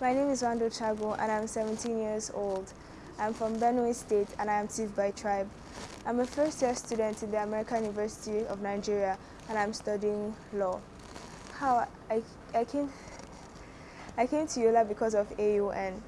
My name is Wando Chago and I'm 17 years old. I'm from Benue State and I am Tiv by tribe. I'm a first year student in the American University of Nigeria and I'm studying law. How I, I came I came to Yola because of AUN.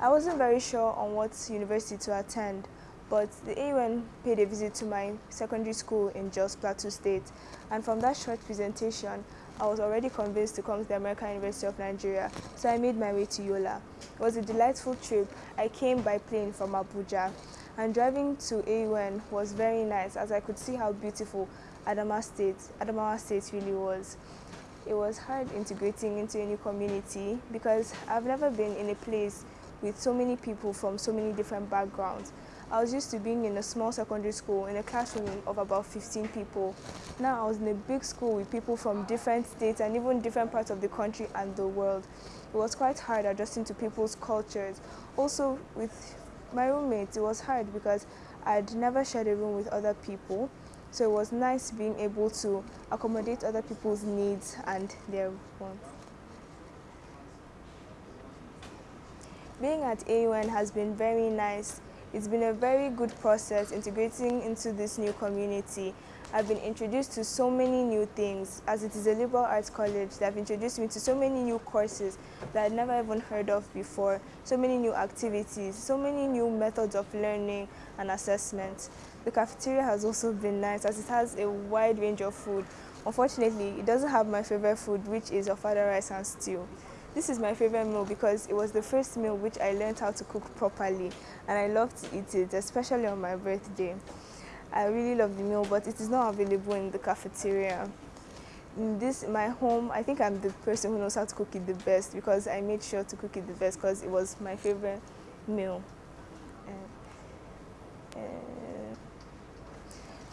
I wasn't very sure on what university to attend, but the AUN paid a visit to my secondary school in Jos Plateau State, and from that short presentation, I was already convinced to come to the American University of Nigeria, so I made my way to Yola. It was a delightful trip. I came by plane from Abuja, and driving to AUN was very nice as I could see how beautiful Adamawa State, Adamawa State really was. It was hard integrating into a new community because I've never been in a place with so many people from so many different backgrounds. I was used to being in a small secondary school in a classroom of about 15 people. Now I was in a big school with people from different states and even different parts of the country and the world. It was quite hard adjusting to people's cultures. Also with my roommates, it was hard because I'd never shared a room with other people. So it was nice being able to accommodate other people's needs and their wants. Being at AUN has been very nice. It's been a very good process integrating into this new community. I've been introduced to so many new things. As it is a liberal arts college, they have introduced me to so many new courses that I'd never even heard of before, so many new activities, so many new methods of learning and assessment. The cafeteria has also been nice as it has a wide range of food. Unfortunately, it doesn't have my favorite food, which is ofada rice and stew. This is my favorite meal because it was the first meal which I learned how to cook properly and I love to eat it, especially on my birthday. I really love the meal, but it is not available in the cafeteria. In this, my home, I think I'm the person who knows how to cook it the best because I made sure to cook it the best because it was my favorite meal. Uh, uh,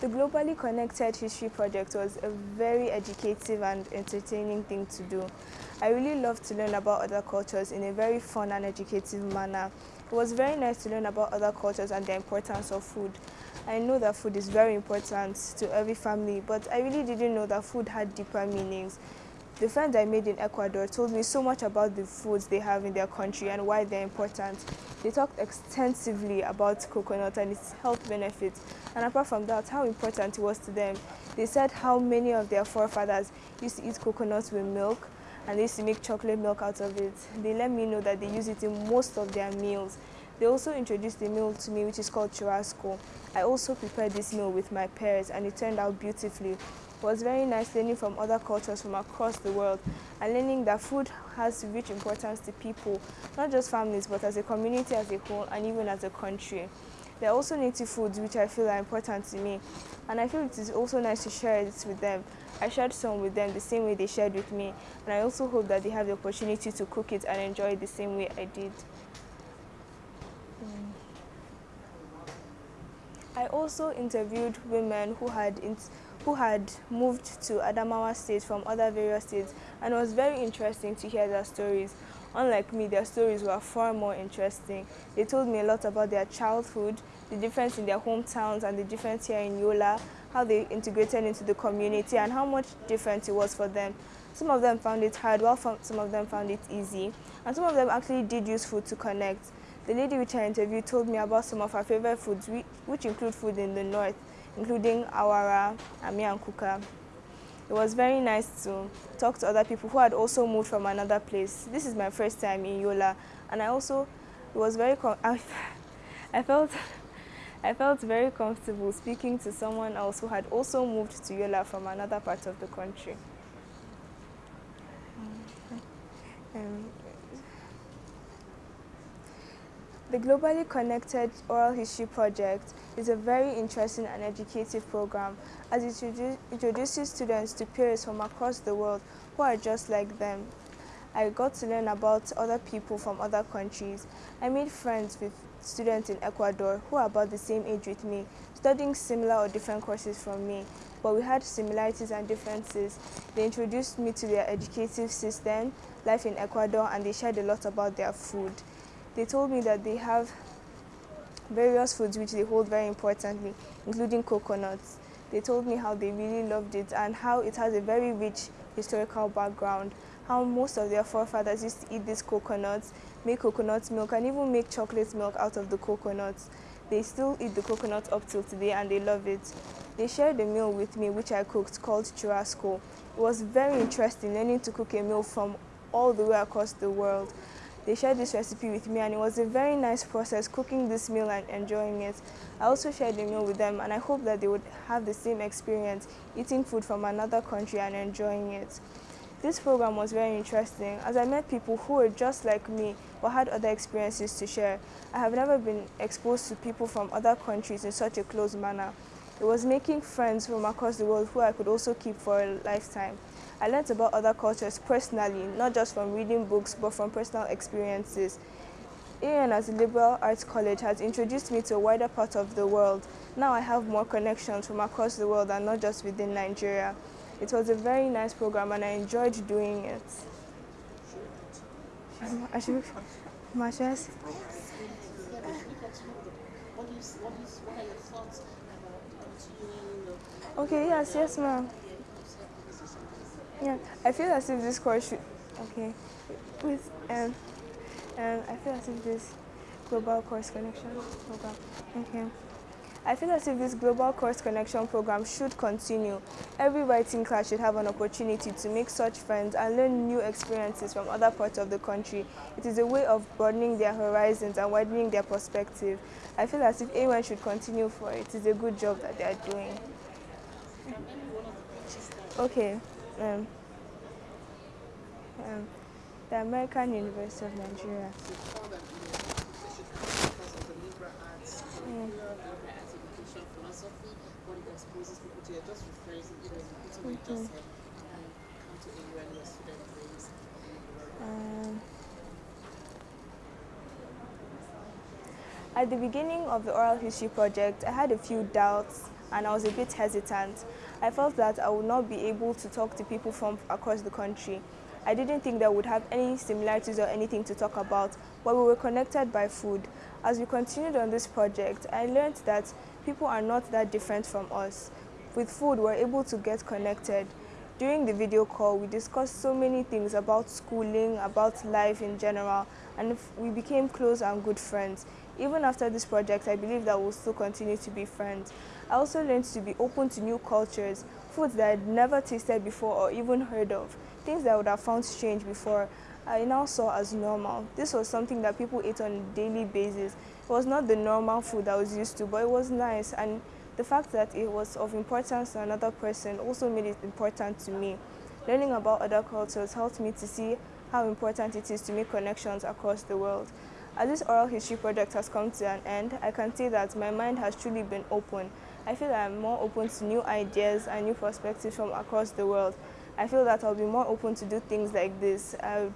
the Globally Connected History Project was a very educative and entertaining thing to do. I really loved to learn about other cultures in a very fun and educative manner. It was very nice to learn about other cultures and the importance of food. I know that food is very important to every family, but I really didn't know that food had deeper meanings. The friends I made in Ecuador told me so much about the foods they have in their country and why they're important. They talked extensively about coconut and its health benefits, and apart from that, how important it was to them. They said how many of their forefathers used to eat coconuts with milk, and they used to make chocolate milk out of it. They let me know that they use it in most of their meals. They also introduced a meal to me which is called churrasco. I also prepared this meal with my pears and it turned out beautifully. It was very nice learning from other cultures from across the world and learning that food has rich importance to people, not just families, but as a community as a whole and even as a country. There are also native foods which I feel are important to me and I feel it is also nice to share it with them. I shared some with them the same way they shared with me and I also hope that they have the opportunity to cook it and enjoy it the same way I did. I also interviewed women who had who had moved to Adamawa State from other various states and it was very interesting to hear their stories. Unlike me, their stories were far more interesting. They told me a lot about their childhood, the difference in their hometowns and the difference here in Yola, how they integrated into the community and how much different it was for them. Some of them found it hard, while some of them found it easy. And some of them actually did use food to connect. The lady which I interviewed told me about some of her favorite foods, which include food in the north including awara, ami and kuka. It was very nice to talk to other people who had also moved from another place. This is my first time in Yola, and I also, it was very, I, I felt, I felt very comfortable speaking to someone else who had also moved to Yola from another part of the country. Um, The Globally Connected Oral History Project is a very interesting and educative program as it introduces students to peers from across the world who are just like them. I got to learn about other people from other countries. I made friends with students in Ecuador who are about the same age with me, studying similar or different courses from me, but we had similarities and differences. They introduced me to their educative system, life in Ecuador, and they shared a lot about their food they told me that they have various foods which they hold very importantly, including coconuts. They told me how they really loved it and how it has a very rich historical background, how most of their forefathers used to eat these coconuts, make coconut milk, and even make chocolate milk out of the coconuts. They still eat the coconut up till today and they love it. They shared a meal with me which I cooked called churrasco. It was very interesting learning to cook a meal from all the way across the world. They shared this recipe with me and it was a very nice process cooking this meal and enjoying it. I also shared the meal with them and I hope that they would have the same experience eating food from another country and enjoying it. This program was very interesting as I met people who were just like me but had other experiences to share. I have never been exposed to people from other countries in such a close manner. It was making friends from across the world who I could also keep for a lifetime. I learned about other cultures personally, not just from reading books, but from personal experiences. AUN as a liberal arts college has introduced me to a wider part of the world. Now I have more connections from across the world and not just within Nigeria. It was a very nice program and I enjoyed doing it. Marsha's. Okay, yes, yes, ma'am. Yeah, I feel as if this course should, okay, with, um, um, I feel as if this global course connection program, okay. I feel as if this global course connection program should continue. Every writing class should have an opportunity to make such friends and learn new experiences from other parts of the country. It is a way of broadening their horizons and widening their perspective. I feel as if anyone should continue for it. It is a good job that they are doing. Okay um, um, the American University of Nigeria. Um, at the beginning of the oral history project, I had a few doubts and I was a bit hesitant. I felt that I would not be able to talk to people from across the country. I didn't think that would have any similarities or anything to talk about, but we were connected by food. As we continued on this project, I learned that people are not that different from us. With food, we're able to get connected. During the video call, we discussed so many things about schooling, about life in general, and we became close and good friends. Even after this project, I believe that we'll still continue to be friends. I also learned to be open to new cultures, foods that I'd never tasted before or even heard of, things that I would have found strange before. I now saw as normal. This was something that people ate on a daily basis. It was not the normal food I was used to, but it was nice. And the fact that it was of importance to another person also made it important to me. Learning about other cultures helped me to see how important it is to make connections across the world. As this oral history project has come to an end, I can say that my mind has truly been open. I feel that I'm more open to new ideas and new perspectives from across the world. I feel that I'll be more open to do things like this. I would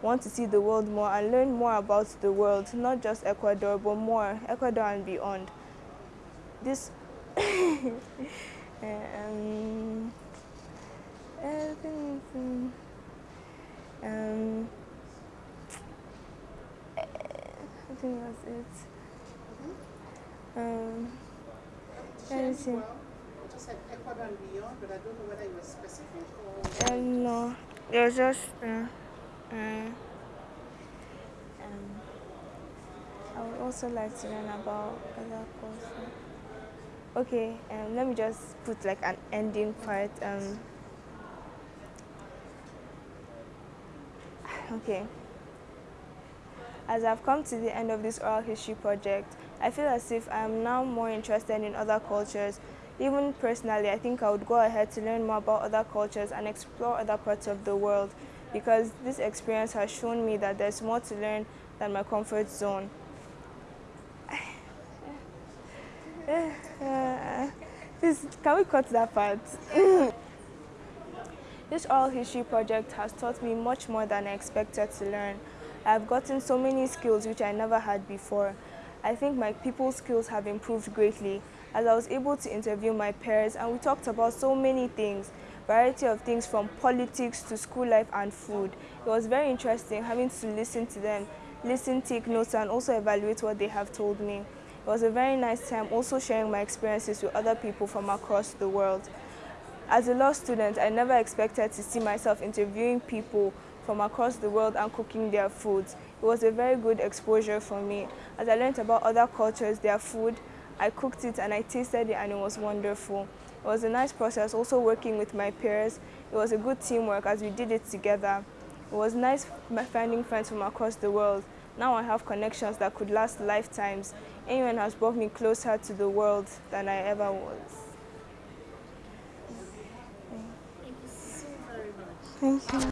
want to see the world more and learn more about the world, not just Ecuador, but more, Ecuador and beyond. This, um, I think, um, I think that's it. Um, anything. Well, you just said Ecuador and beyond, but I don't know whether you were specific or. Um, no, it was just. Uh, uh, um, I would also like to learn about other courses. Okay, um, let me just put like an ending part. Um, okay. As I've come to the end of this oral history project, I feel as if I'm now more interested in other cultures. Even personally, I think I would go ahead to learn more about other cultures and explore other parts of the world because this experience has shown me that there's more to learn than my comfort zone. Please, can we cut that part? this oral history project has taught me much more than I expected to learn. I've gotten so many skills which I never had before. I think my people skills have improved greatly as I was able to interview my peers and we talked about so many things, variety of things from politics to school life and food. It was very interesting having to listen to them, listen, take notes and also evaluate what they have told me. It was a very nice time also sharing my experiences with other people from across the world. As a law student, I never expected to see myself interviewing people from across the world and cooking their foods. It was a very good exposure for me. As I learned about other cultures, their food, I cooked it and I tasted it and it was wonderful. It was a nice process, also working with my peers. It was a good teamwork as we did it together. It was nice finding friends from across the world. Now I have connections that could last lifetimes. AUN has brought me closer to the world than I ever was. Thank you so very much. Thank you.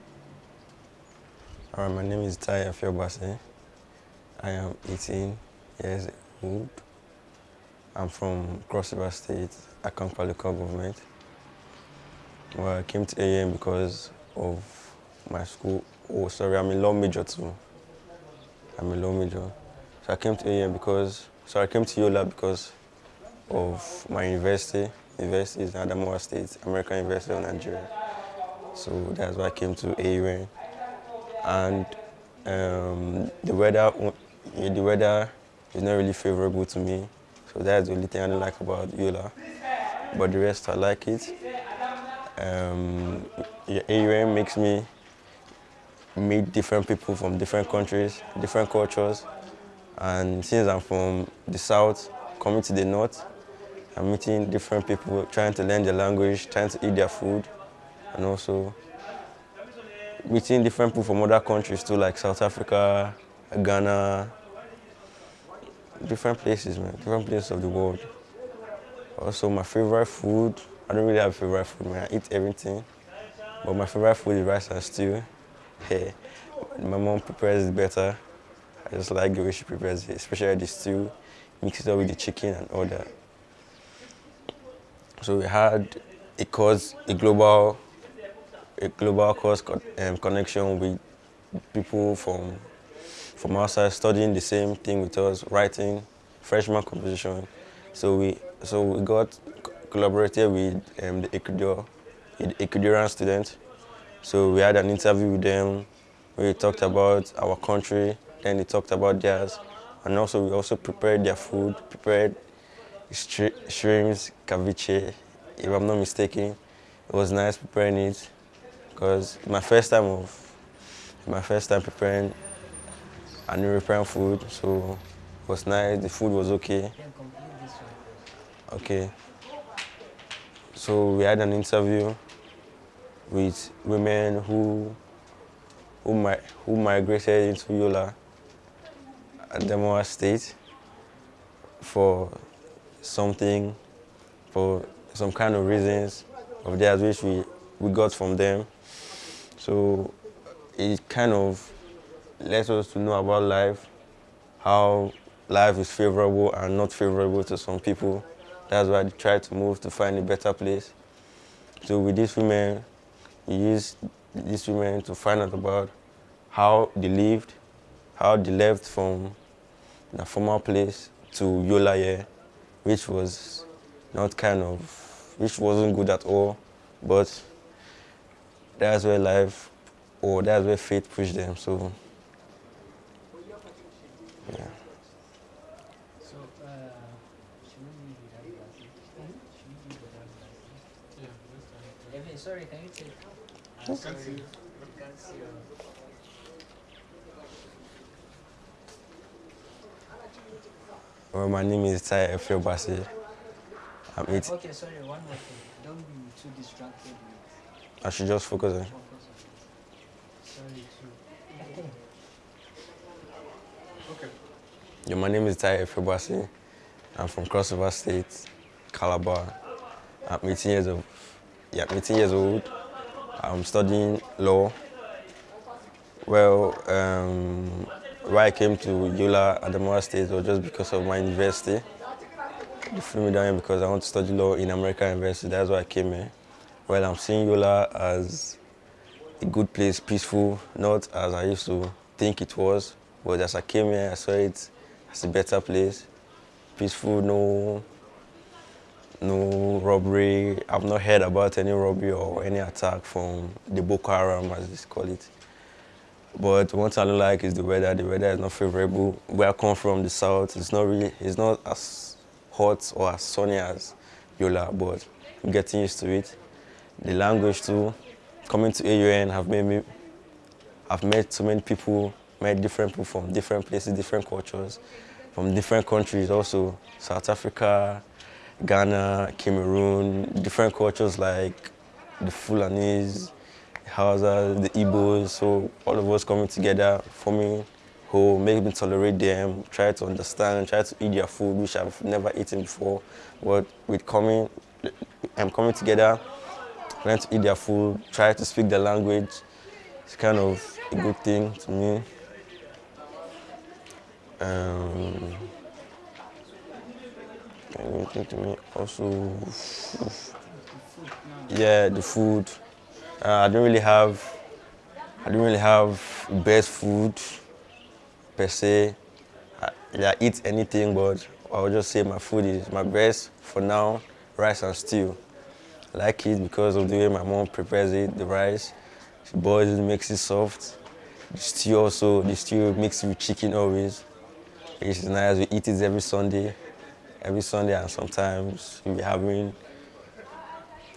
Right, my name is Tai Efiobasi. I am 18 years old. I'm from Cross River State, Akamkpa local government. Well, I came to AUN because of my school. Oh, sorry, I'm a law major too. I'm a law major. So I came to AUN because, so I came to Yola because of my university. University is Adamawa State, American University of Nigeria. So that's why I came to AUN. And um, the weather, the weather is not really favorable to me. So that's the only thing I don't like about Yola. But the rest, I like it. Um, AUN makes me meet different people from different countries, different cultures. And since I'm from the south, coming to the north, I'm meeting different people, trying to learn their language, trying to eat their food, and also meeting different people from other countries too, like South Africa, Ghana, different places, man, different places of the world. Also, my favorite food, I don't really have a favorite food, man. I eat everything. But my favorite food is rice and stew. Hey, my mom prepares it better. I just like the way she prepares it, especially the stew, mix it up with the chicken and all that. So we had a course, a global, a global co um, connection with people from from outside studying the same thing with us, writing freshman composition. So we so we got collaborated with um, the Ecuador, the Ecuadorian students. So we had an interview with them. We talked about our country, then they talked about theirs, and also we also prepared their food, prepared shrimps, ceviche, if I'm not mistaken. It was nice preparing it because my first time of my first time preparing an preparing food, so it was nice. The food was okay. Okay. So we had an interview with women who who, mi who migrated into Yola Adamawa State for something, for some kind of reasons of theirs which we, we got from them. So it kind of lets us to know about life, how life is favorable and not favorable to some people. That's why they try to move to find a better place. So with these women, we use these women to find out about how they lived, how they left from the former place to Yola which was not kind of, which wasn't good at all, but that's where life, or that's where fate pushed them, so, yeah. So, uh, should we without glasses? Should we without glasses? Evan, sorry, can you take? I'm sorry, can't see your. Well, my name is Tai Efiobasi. I'm 18. Okay, sorry, one more thing. Don't be too distracted I should just focus on. focus on this. Sorry, too. Yeah, my name is Tai Efiobasi. I'm from Cross River State, Calabar. I'm 18 years old. Yeah, I'm 18 years old. I'm studying law. Well, um, why I came to Yola Adamawa State was just because of my university. They flew me down here because I want to study law in American University. That's why I came here. Well, I'm seeing Yola as a good place, peaceful, not as I used to think it was. But as I came here, I saw it as a better place, peaceful, no, no robbery. I've not heard about any robbery or any attack from the Boko Haram, as they call it. But thing I don't like is the weather. The weather is not favorable. Where I come from, the south, it's not really, it's not as hot or as sunny as Yola, but I'm getting used to it. The language too, coming to AUN have made me, I've met so many people, met different people from different places, different cultures, from different countries also, South Africa, Ghana, Cameroon, different cultures like the Fulanese, the Hausa, the Igbos, so all of us coming together, forming who make me tolerate them, try to understand, try to eat their food, which I've never eaten before. But with coming, I'm coming together, trying to eat their food, try to speak their language. It's kind of a good thing to me. Um, anything to me also, yeah, the food. Uh, I don't really have, I don't really have best food per se. I, I eat anything, but I would just say my food is my best for now, rice and stew. I like it because of the way my mom prepares it, the rice. She boils it, makes it soft. The stew also, the stew mixed with chicken always. It's nice, we eat it every Sunday. Every Sunday and sometimes we'll be having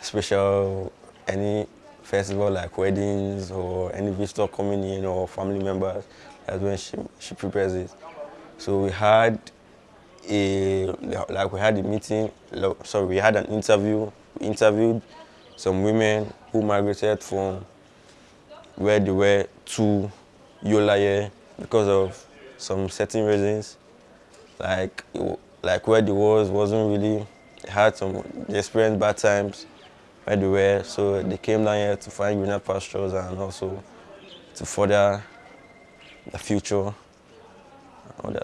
special, any festival like weddings or any visitor coming in or family members. That's when she, she prepares it. So we had a, like we had a meeting, sorry, we had an interview. We interviewed some women who migrated from where they were to Yola because of some certain reasons. Like, like where they was wasn't really, had some, they experienced bad times where they were, so they came down here to find greener pastures and also to further the future.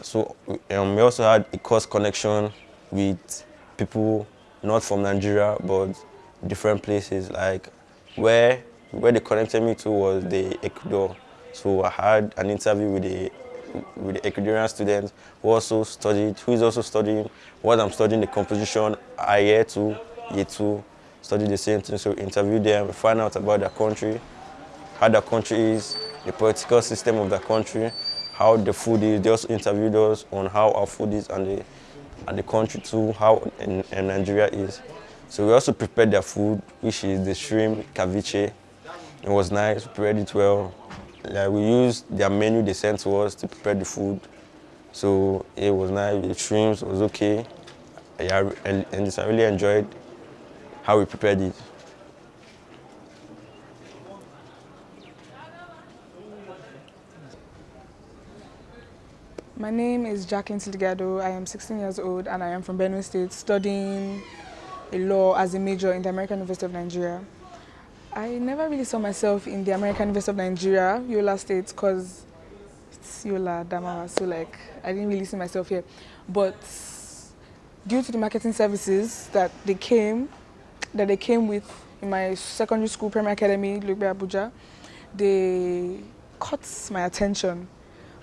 So um, we also had a close connection with people not from Nigeria but different places. Like where where they connected me to was the Ecuador. So I had an interview with the with the Ecuadorian students who also studied, who is also studying what I'm studying the composition I year two, year two, study the same thing. So interview them, find out about their country, how their country is, the political system of their country, how the food is. They also interviewed us on how our food is and the, and the country too, how in, in Nigeria is. So we also prepared their food, which is the shrimp ceviche. It was nice, we prepared it well. Like we used their menu they sent to us to prepare the food. So it was nice, the shrimps was okay. Yeah, and, and I really enjoyed how we prepared it. My name is Jacqueline Tilgado. I am 16 years old and I am from Benue State studying law as a major in the American University of Nigeria. I never really saw myself in the American University of Nigeria, Yola State, because it's Yola, Damawa, so like I didn't really see myself here. But due to the marketing services that they came, that they came with in my secondary school, Premier Academy, Lugbe Abuja, they caught my attention.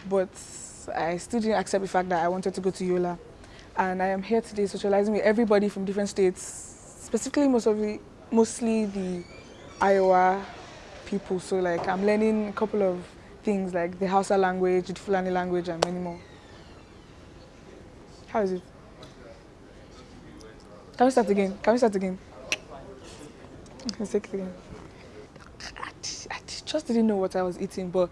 But I still didn't accept the fact that I wanted to go to Yola. And I am here today socializing with everybody from different states, specifically most of the, mostly the Iowa people. So like I'm learning a couple of things like the Hausa language, the Fulani language and many more. How is it? Can we start again? Can we start again? Let's take it again. I just didn't know what I was eating, but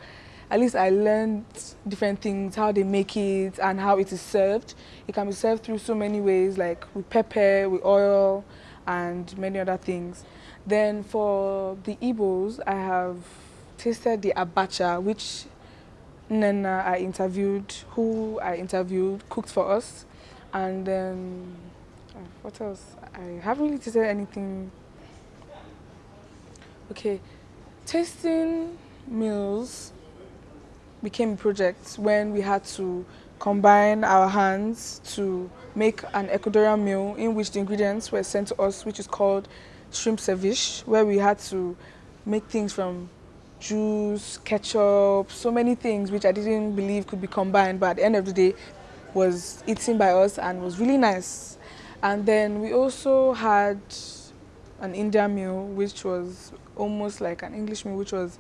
at least I learned different things, how they make it and how it is served. It can be served through so many ways, like with pepper, with oil, and many other things. Then for the Igbos, I have tasted the abacha, which Nana I interviewed, who I interviewed, cooked for us. And then, uh, what else? I haven't really tasted anything. Okay, tasting meals became a project when we had to combine our hands to make an Ecuadorian meal in which the ingredients were sent to us, which is called shrimp ceviche, where we had to make things from juice, ketchup, so many things which I didn't believe could be combined, but at the end of the day was eaten by us and was really nice. And then we also had an Indian meal, which was almost like an English meal, which was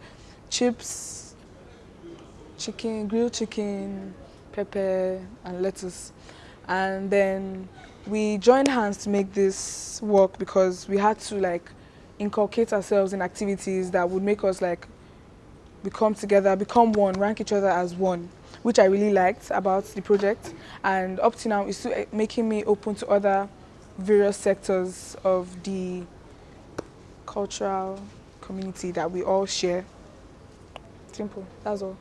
chips, chicken, grilled chicken, pepper and lettuce. And then we joined hands to make this work because we had to like inculcate ourselves in activities that would make us like become together, become one, rank each other as one, which I really liked about the project. And up to now, it's still eh, making me open to other various sectors of the cultural community that we all share. Simple, that's all.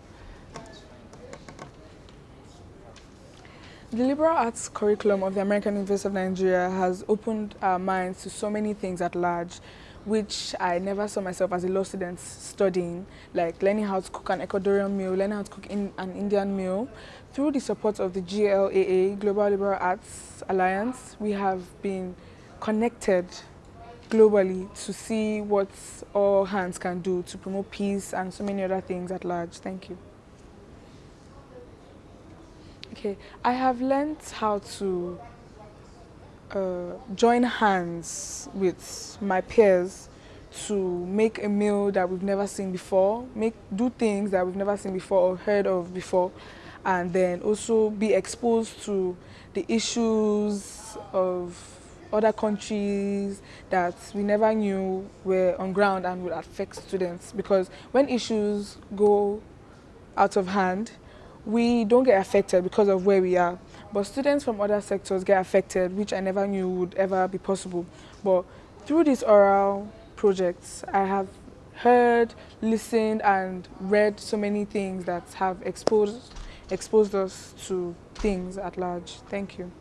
The liberal arts curriculum of the American University of Nigeria has opened our minds to so many things at large, which I never saw myself as a law student studying, like learning how to cook an Ecuadorian meal, learning how to cook in an Indian meal. Through the support of the GLAA, Global Liberal Arts Alliance, we have been connected globally to see what all hands can do to promote peace and so many other things at large. Thank you. Okay, I have learned how to uh, join hands with my peers to make a meal that we've never seen before, make do things that we've never seen before or heard of before, and then also be exposed to the issues of other countries that we never knew were on ground and would affect students. Because when issues go out of hand, we don't get affected because of where we are. But students from other sectors get affected, which I never knew would ever be possible. But through these oral projects, I have heard, listened, and read so many things that have exposed, exposed us to things at large. Thank you.